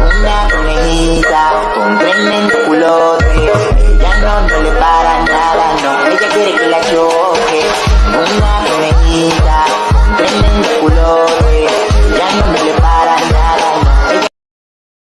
Una conejita con tremendo culote. Ella no, no le para nada, no. Ella quiere que la yo